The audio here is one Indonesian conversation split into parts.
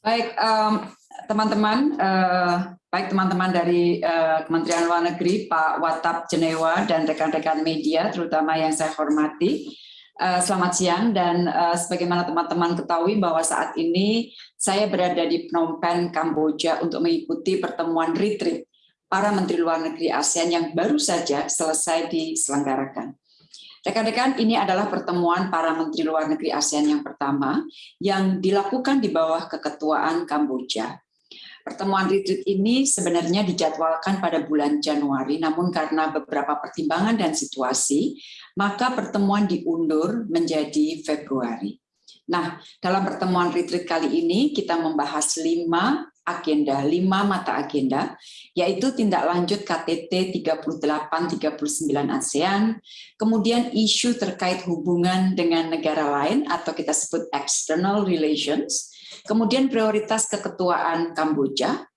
Baik, teman-teman, uh, baik teman-teman dari uh, Kementerian Luar Negeri, Pak Watap Jenewa, dan rekan-rekan media, terutama yang saya hormati. Uh, selamat siang, dan uh, sebagaimana teman-teman ketahui bahwa saat ini saya berada di Phnom Penh, Kamboja untuk mengikuti pertemuan retreat para Menteri Luar Negeri ASEAN yang baru saja selesai diselenggarakan. Rekan-rekan, ini adalah pertemuan para Menteri Luar Negeri ASEAN yang pertama yang dilakukan di bawah keketuaan Kamboja. Pertemuan retreat ini sebenarnya dijadwalkan pada bulan Januari, namun karena beberapa pertimbangan dan situasi, maka pertemuan diundur menjadi Februari. Nah, dalam pertemuan retreat kali ini kita membahas lima agenda, lima mata agenda, yaitu tindak lanjut KTT 38-39 ASEAN, kemudian isu terkait hubungan dengan negara lain atau kita sebut external relations, kemudian prioritas keketuaan Kamboja,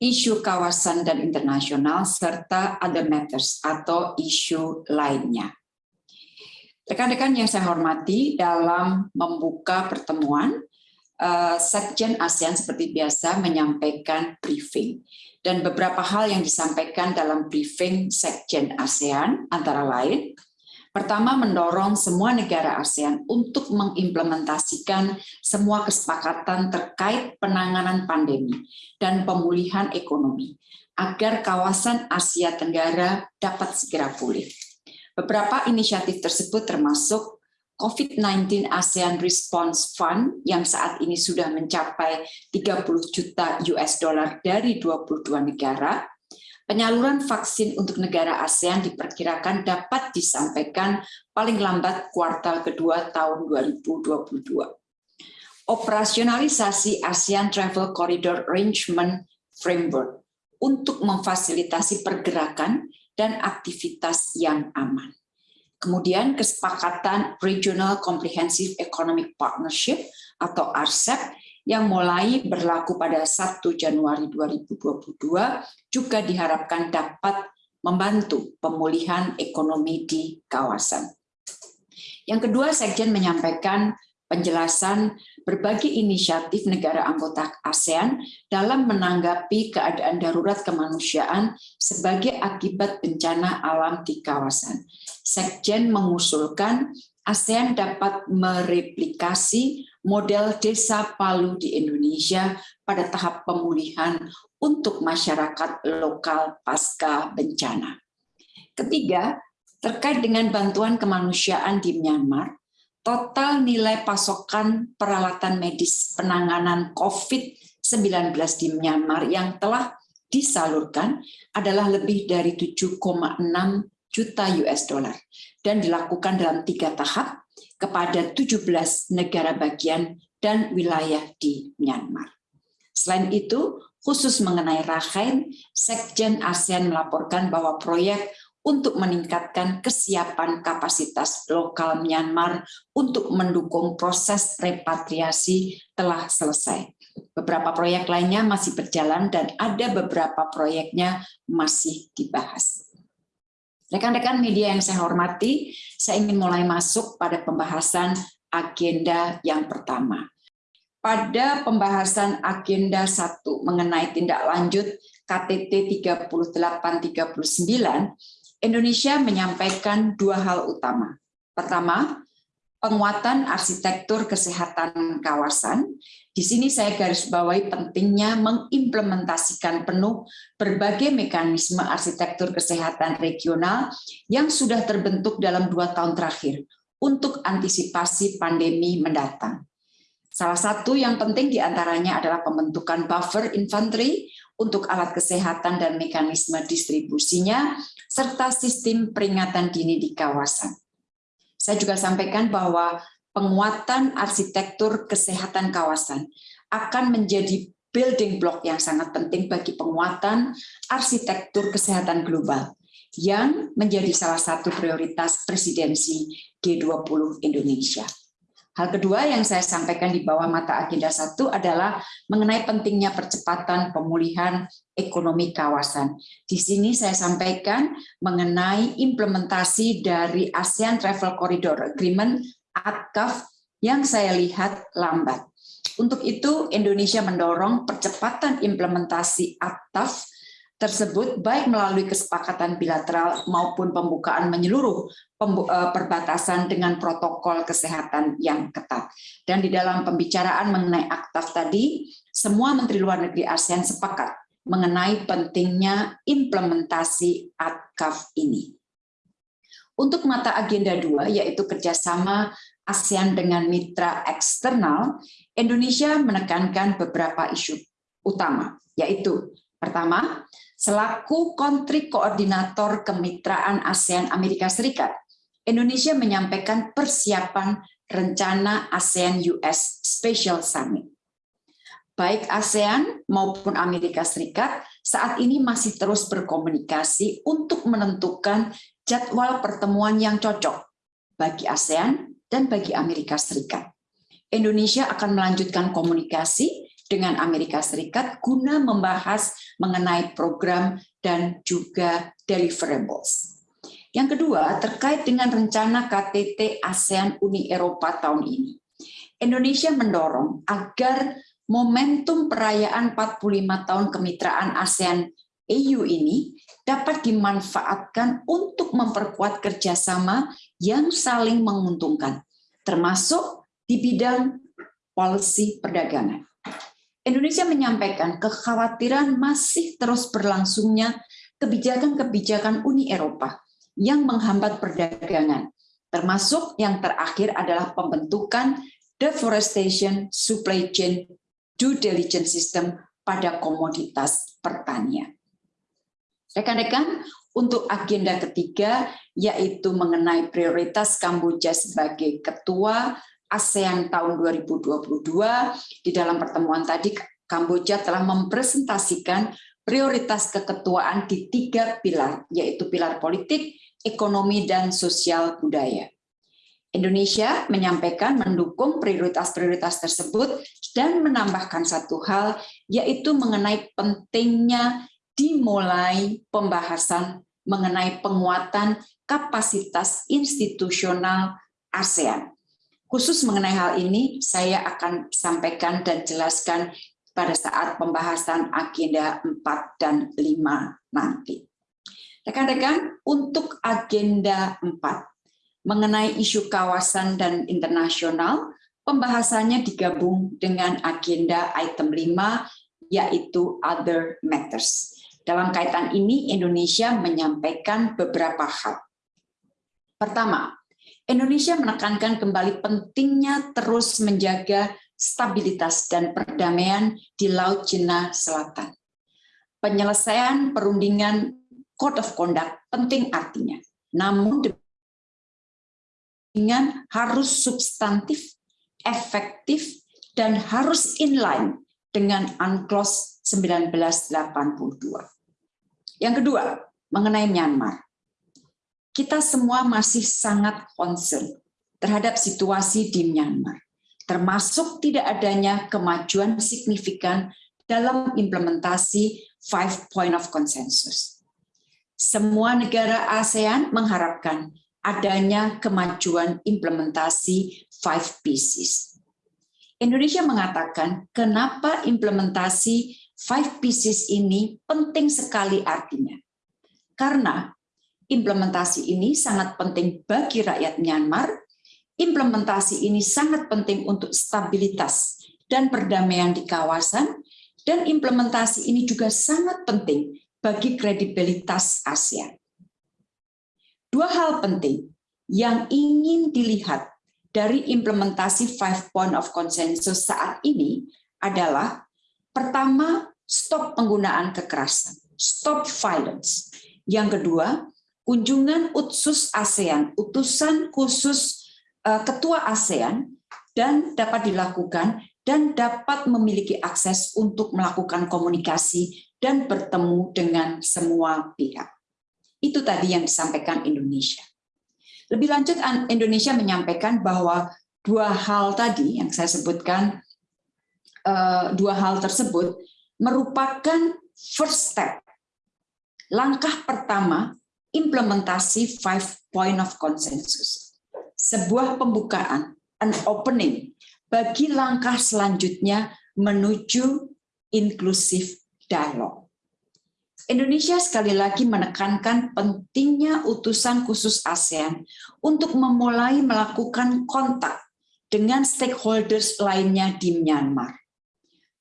isu kawasan dan internasional, serta other matters atau isu lainnya. Rekan-rekan yang saya hormati dalam membuka pertemuan, Eh, Sekjen ASEAN seperti biasa menyampaikan briefing. Dan beberapa hal yang disampaikan dalam briefing Sekjen ASEAN antara lain, pertama mendorong semua negara ASEAN untuk mengimplementasikan semua kesepakatan terkait penanganan pandemi dan pemulihan ekonomi, agar kawasan Asia Tenggara dapat segera pulih. Beberapa inisiatif tersebut termasuk COVID-19 ASEAN Response Fund yang saat ini sudah mencapai 30 juta US dollar dari 22 negara, penyaluran vaksin untuk negara ASEAN diperkirakan dapat disampaikan paling lambat kuartal kedua tahun 2022. Operasionalisasi ASEAN Travel Corridor Arrangement Framework untuk memfasilitasi pergerakan dan aktivitas yang aman. Kemudian kesepakatan Regional Comprehensive Economic Partnership atau RCEP yang mulai berlaku pada 1 Januari 2022 juga diharapkan dapat membantu pemulihan ekonomi di kawasan. Yang kedua, Sekjen menyampaikan penjelasan berbagai inisiatif negara anggota ASEAN dalam menanggapi keadaan darurat kemanusiaan sebagai akibat bencana alam di kawasan. Sekjen mengusulkan ASEAN dapat mereplikasi model desa Palu di Indonesia pada tahap pemulihan untuk masyarakat lokal pasca bencana. Ketiga, terkait dengan bantuan kemanusiaan di Myanmar, total nilai pasokan peralatan medis penanganan COVID-19 di Myanmar yang telah disalurkan adalah lebih dari 7,6 juta US dollar dan dilakukan dalam tiga tahap kepada 17 negara bagian dan wilayah di Myanmar. Selain itu, khusus mengenai Rakhine, Sekjen ASEAN melaporkan bahwa proyek untuk meningkatkan kesiapan kapasitas lokal Myanmar untuk mendukung proses repatriasi telah selesai. Beberapa proyek lainnya masih berjalan dan ada beberapa proyeknya masih dibahas. Rekan-rekan media yang saya hormati, saya ingin mulai masuk pada pembahasan agenda yang pertama. Pada pembahasan agenda satu mengenai tindak lanjut KTT 3839, Indonesia menyampaikan dua hal utama. Pertama, penguatan arsitektur kesehatan kawasan. Di sini saya garis bawahi pentingnya mengimplementasikan penuh berbagai mekanisme arsitektur kesehatan regional yang sudah terbentuk dalam dua tahun terakhir untuk antisipasi pandemi mendatang. Salah satu yang penting di antaranya adalah pembentukan buffer infantry untuk alat kesehatan dan mekanisme distribusinya, serta sistem peringatan dini di kawasan. Saya juga sampaikan bahwa penguatan arsitektur kesehatan kawasan akan menjadi building block yang sangat penting bagi penguatan arsitektur kesehatan global yang menjadi salah satu prioritas presidensi G20 Indonesia. Hal kedua yang saya sampaikan di bawah mata agenda satu adalah mengenai pentingnya percepatan pemulihan ekonomi kawasan. Di sini saya sampaikan mengenai implementasi dari ASEAN Travel Corridor Agreement (ATCAF) yang saya lihat lambat. Untuk itu, Indonesia mendorong percepatan implementasi ATAF tersebut baik melalui kesepakatan bilateral maupun pembukaan menyeluruh eh, perbatasan dengan protokol kesehatan yang ketat. Dan di dalam pembicaraan mengenai ATAF tadi, semua Menteri Luar Negeri ASEAN sepakat mengenai pentingnya implementasi ATKAF ini. Untuk mata agenda dua, yaitu kerjasama ASEAN dengan mitra eksternal, Indonesia menekankan beberapa isu utama, yaitu pertama, selaku kontri koordinator kemitraan ASEAN Amerika Serikat, Indonesia menyampaikan persiapan rencana ASEAN-US Special Summit. Baik ASEAN maupun Amerika Serikat saat ini masih terus berkomunikasi untuk menentukan jadwal pertemuan yang cocok bagi ASEAN dan bagi Amerika Serikat. Indonesia akan melanjutkan komunikasi dengan Amerika Serikat guna membahas mengenai program dan juga deliverables. Yang kedua, terkait dengan rencana KTT ASEAN Uni Eropa tahun ini. Indonesia mendorong agar momentum perayaan 45 tahun kemitraan ASEAN EU ini dapat dimanfaatkan untuk memperkuat kerjasama yang saling menguntungkan, termasuk di bidang policy perdagangan. Indonesia menyampaikan kekhawatiran masih terus berlangsungnya kebijakan-kebijakan Uni Eropa yang menghambat perdagangan, termasuk yang terakhir adalah pembentukan deforestation supply chain due diligence system pada komoditas pertanian. Rekan-rekan, untuk agenda ketiga yaitu mengenai prioritas Kamboja sebagai ketua ASEAN tahun 2022 di dalam pertemuan tadi Kamboja telah mempresentasikan prioritas keketuaan di tiga pilar yaitu pilar politik, ekonomi dan sosial budaya. Indonesia menyampaikan mendukung prioritas-prioritas tersebut dan menambahkan satu hal yaitu mengenai pentingnya dimulai pembahasan mengenai penguatan kapasitas institusional ASEAN. Khusus mengenai hal ini, saya akan sampaikan dan jelaskan pada saat pembahasan agenda 4 dan 5 nanti. Rekan-rekan, untuk agenda 4, mengenai isu kawasan dan internasional, pembahasannya digabung dengan agenda item 5, yaitu Other Matters. Dalam kaitan ini, Indonesia menyampaikan beberapa hal. Pertama, Indonesia menekankan kembali pentingnya terus menjaga stabilitas dan perdamaian di Laut Cina Selatan. Penyelesaian perundingan Code of Conduct penting artinya, namun dengan harus substantif, efektif, dan harus inline dengan UNCLOS 1982. Yang kedua, mengenai Myanmar. Kita semua masih sangat concern terhadap situasi di Myanmar, termasuk tidak adanya kemajuan signifikan dalam implementasi Five Point of Consensus. Semua negara ASEAN mengharapkan adanya kemajuan implementasi Five Pieces. Indonesia mengatakan kenapa implementasi five pieces ini penting sekali artinya. Karena implementasi ini sangat penting bagi rakyat Myanmar, implementasi ini sangat penting untuk stabilitas dan perdamaian di kawasan, dan implementasi ini juga sangat penting bagi kredibilitas ASEAN. Dua hal penting yang ingin dilihat dari implementasi Five Point of Consensus saat ini adalah pertama, stop penggunaan kekerasan, stop violence. Yang kedua, kunjungan utsus ASEAN, utusan khusus uh, ketua ASEAN dan dapat dilakukan dan dapat memiliki akses untuk melakukan komunikasi dan bertemu dengan semua pihak. Itu tadi yang disampaikan Indonesia. Lebih lanjut, Indonesia menyampaikan bahwa dua hal tadi yang saya sebutkan, eh, dua hal tersebut merupakan first step, langkah pertama implementasi five point of consensus. Sebuah pembukaan, an opening, bagi langkah selanjutnya menuju inklusif dialog. Indonesia sekali lagi menekankan pentingnya utusan khusus ASEAN untuk memulai melakukan kontak dengan stakeholders lainnya di Myanmar.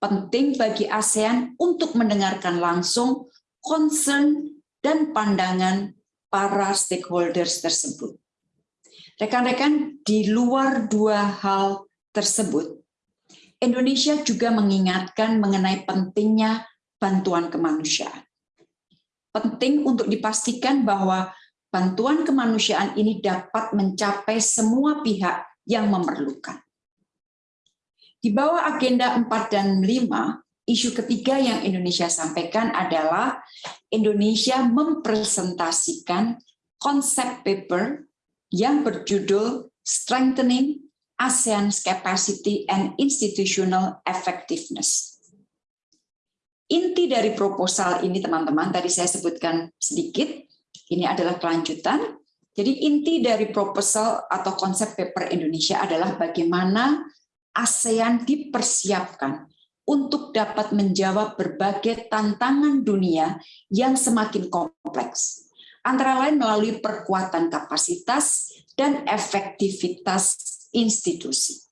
Penting bagi ASEAN untuk mendengarkan langsung concern dan pandangan para stakeholders tersebut. Rekan-rekan, di luar dua hal tersebut, Indonesia juga mengingatkan mengenai pentingnya bantuan kemanusiaan. Penting untuk dipastikan bahwa bantuan kemanusiaan ini dapat mencapai semua pihak yang memerlukan. Di bawah agenda 4 dan 5, isu ketiga yang Indonesia sampaikan adalah Indonesia mempresentasikan konsep paper yang berjudul Strengthening ASEAN's Capacity and Institutional Effectiveness Inti dari proposal ini teman-teman, tadi saya sebutkan sedikit, ini adalah kelanjutan. Jadi inti dari proposal atau konsep paper Indonesia adalah bagaimana ASEAN dipersiapkan untuk dapat menjawab berbagai tantangan dunia yang semakin kompleks, antara lain melalui perkuatan kapasitas dan efektivitas institusi.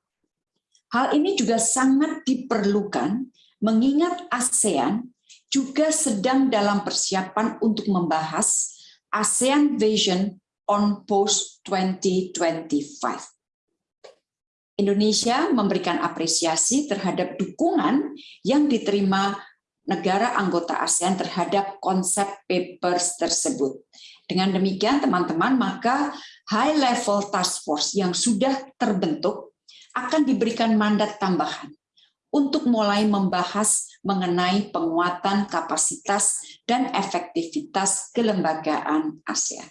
Hal ini juga sangat diperlukan mengingat ASEAN juga sedang dalam persiapan untuk membahas ASEAN Vision on Post 2025. Indonesia memberikan apresiasi terhadap dukungan yang diterima negara anggota ASEAN terhadap konsep papers tersebut. Dengan demikian, teman-teman, maka high level task force yang sudah terbentuk akan diberikan mandat tambahan untuk mulai membahas mengenai penguatan kapasitas dan efektivitas kelembagaan ASEAN.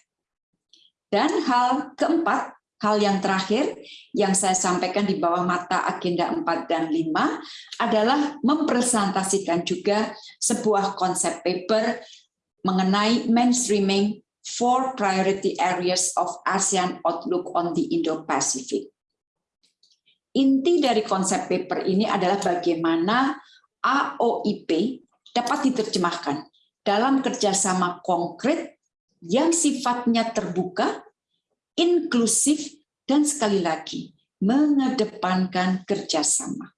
Dan hal keempat, hal yang terakhir yang saya sampaikan di bawah mata agenda 4 dan 5 adalah mempresentasikan juga sebuah konsep paper mengenai mainstreaming four priority areas of ASEAN Outlook on the Indo-Pacific. Inti dari konsep paper ini adalah bagaimana AOIP dapat diterjemahkan dalam kerjasama konkret yang sifatnya terbuka, inklusif, dan sekali lagi mengedepankan kerjasama.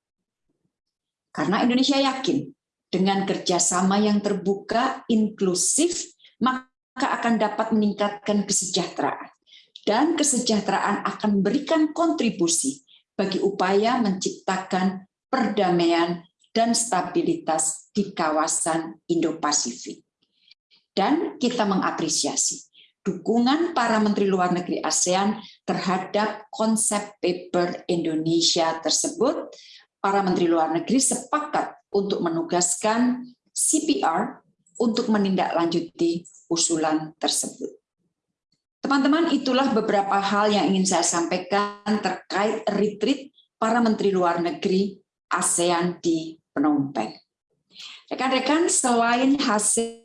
Karena Indonesia yakin dengan kerjasama yang terbuka, inklusif, maka akan dapat meningkatkan kesejahteraan. Dan kesejahteraan akan memberikan kontribusi bagi upaya menciptakan perdamaian dan stabilitas di kawasan Indo-Pasifik. Dan kita mengapresiasi dukungan para Menteri Luar Negeri ASEAN terhadap konsep paper Indonesia tersebut. Para Menteri Luar Negeri sepakat untuk menugaskan CPR untuk menindaklanjuti usulan tersebut. Teman-teman, itulah beberapa hal yang ingin saya sampaikan terkait retreat para Menteri Luar Negeri ASEAN di Phnom Penh. Rekan-rekan, selain hasil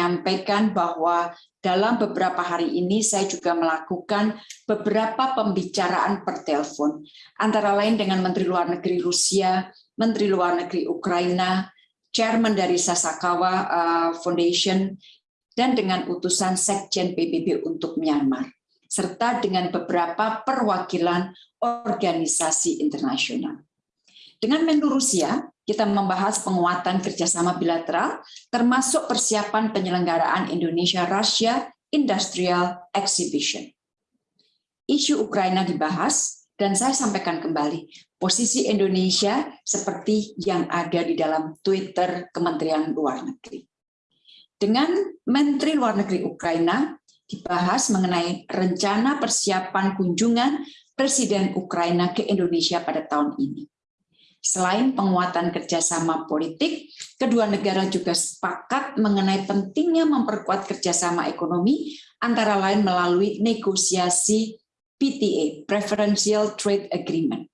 menyampaikan bahwa dalam beberapa hari ini saya juga melakukan beberapa pembicaraan per telepon, antara lain dengan Menteri Luar Negeri Rusia, Menteri Luar Negeri Ukraina, Chairman dari Sasakawa uh, Foundation, dan dengan utusan Sekjen PBB untuk Myanmar, serta dengan beberapa perwakilan organisasi internasional. Dengan Menlu Rusia, kita membahas penguatan kerjasama bilateral, termasuk persiapan penyelenggaraan Indonesia-Russia Industrial Exhibition. Isu Ukraina dibahas, dan saya sampaikan kembali, posisi Indonesia seperti yang ada di dalam Twitter Kementerian Luar Negeri dengan Menteri Luar Negeri Ukraina dibahas mengenai rencana persiapan kunjungan Presiden Ukraina ke Indonesia pada tahun ini. Selain penguatan kerjasama politik, kedua negara juga sepakat mengenai pentingnya memperkuat kerjasama ekonomi, antara lain melalui negosiasi PTA, Preferential Trade Agreement.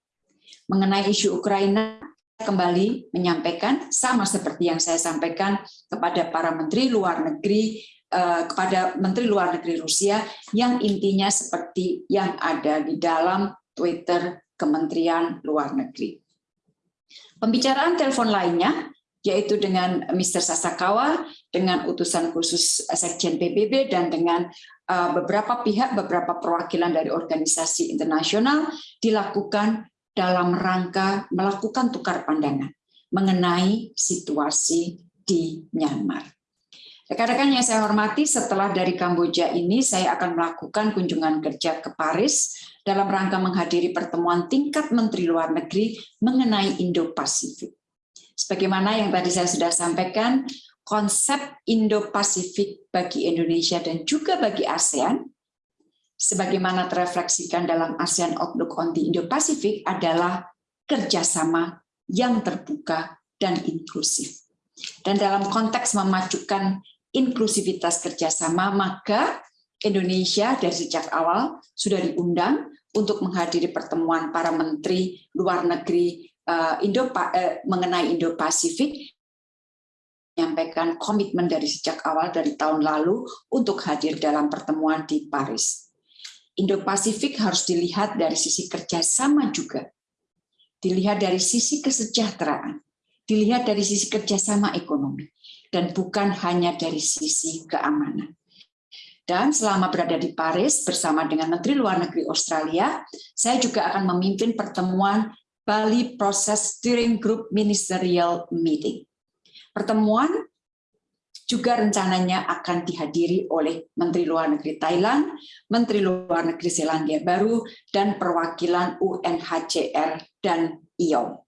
Mengenai isu Ukraina, kembali menyampaikan sama seperti yang saya sampaikan kepada para menteri luar negeri eh, kepada menteri luar negeri Rusia yang intinya seperti yang ada di dalam Twitter Kementerian Luar Negeri. Pembicaraan telepon lainnya yaitu dengan Mr. Sasakawa, dengan utusan khusus Sekjen PBB, dan dengan uh, beberapa pihak, beberapa perwakilan dari organisasi internasional dilakukan dalam rangka melakukan tukar pandangan mengenai situasi di Myanmar. Rekan-rekan yang saya hormati, setelah dari Kamboja ini saya akan melakukan kunjungan kerja ke Paris dalam rangka menghadiri pertemuan tingkat Menteri Luar Negeri mengenai Indo-Pasifik. Sebagaimana yang tadi saya sudah sampaikan, konsep Indo-Pasifik bagi Indonesia dan juga bagi ASEAN, sebagaimana terefleksikan dalam ASEAN Outlook on the Indo-Pasifik adalah kerjasama yang terbuka dan inklusif. Dan dalam konteks memajukan inklusivitas kerjasama, maka Indonesia dari sejak awal sudah diundang untuk menghadiri pertemuan para menteri luar negeri uh, Indo uh, mengenai Indo-Pasifik. Menyampaikan komitmen dari sejak awal dari tahun lalu untuk hadir dalam pertemuan di Paris. Indo-Pasifik harus dilihat dari sisi kerjasama juga, dilihat dari sisi kesejahteraan, dilihat dari sisi kerjasama ekonomi, dan bukan hanya dari sisi keamanan. Dan selama berada di Paris bersama dengan Menteri Luar Negeri Australia, saya juga akan memimpin pertemuan Bali Process Steering Group Ministerial Meeting. Pertemuan juga rencananya akan dihadiri oleh Menteri Luar Negeri Thailand, Menteri Luar Negeri Selandia Baru, dan perwakilan UNHCR dan IOM.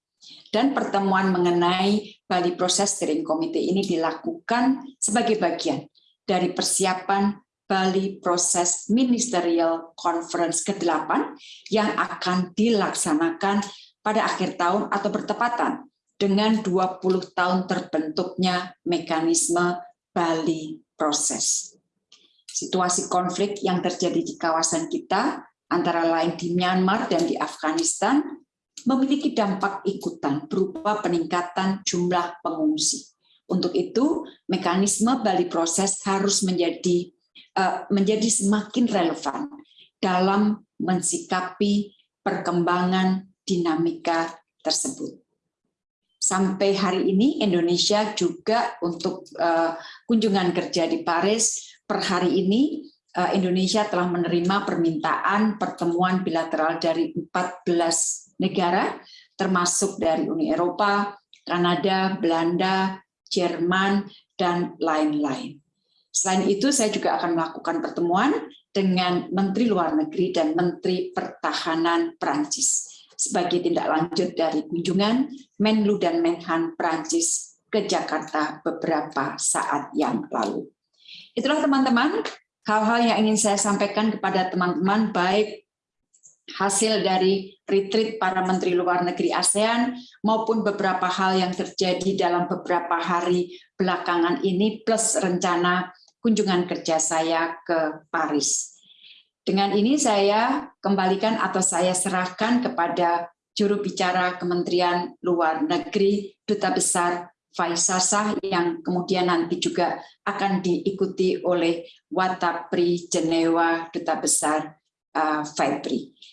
Dan pertemuan mengenai Bali Process Steering Committee ini dilakukan sebagai bagian dari persiapan Bali Process Ministerial Conference ke-8 yang akan dilaksanakan pada akhir tahun atau bertepatan dengan 20 tahun terbentuknya mekanisme Bali Proses. Situasi konflik yang terjadi di kawasan kita, antara lain di Myanmar dan di Afghanistan, memiliki dampak ikutan berupa peningkatan jumlah pengungsi. Untuk itu, mekanisme Bali Proses harus menjadi eh, menjadi semakin relevan dalam mensikapi perkembangan dinamika tersebut. Sampai hari ini Indonesia juga untuk uh, kunjungan kerja di Paris per hari ini uh, Indonesia telah menerima permintaan pertemuan bilateral dari 14 negara termasuk dari Uni Eropa, Kanada, Belanda, Jerman, dan lain-lain. Selain itu, saya juga akan melakukan pertemuan dengan Menteri Luar Negeri dan Menteri Pertahanan Perancis sebagai tindak lanjut dari kunjungan Menlu dan Menhan Prancis ke Jakarta beberapa saat yang lalu. Itulah teman-teman hal-hal yang ingin saya sampaikan kepada teman-teman baik hasil dari retreat para Menteri Luar Negeri ASEAN maupun beberapa hal yang terjadi dalam beberapa hari belakangan ini plus rencana kunjungan kerja saya ke Paris. Dengan ini saya kembalikan atau saya serahkan kepada juru bicara Kementerian Luar Negeri, Duta Besar Faisasah yang kemudian nanti juga akan diikuti oleh Watapri Jenewa Duta Besar uh.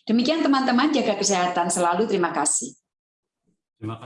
Demikian teman-teman, jaga kesehatan selalu. Terima kasih. Terima kasih.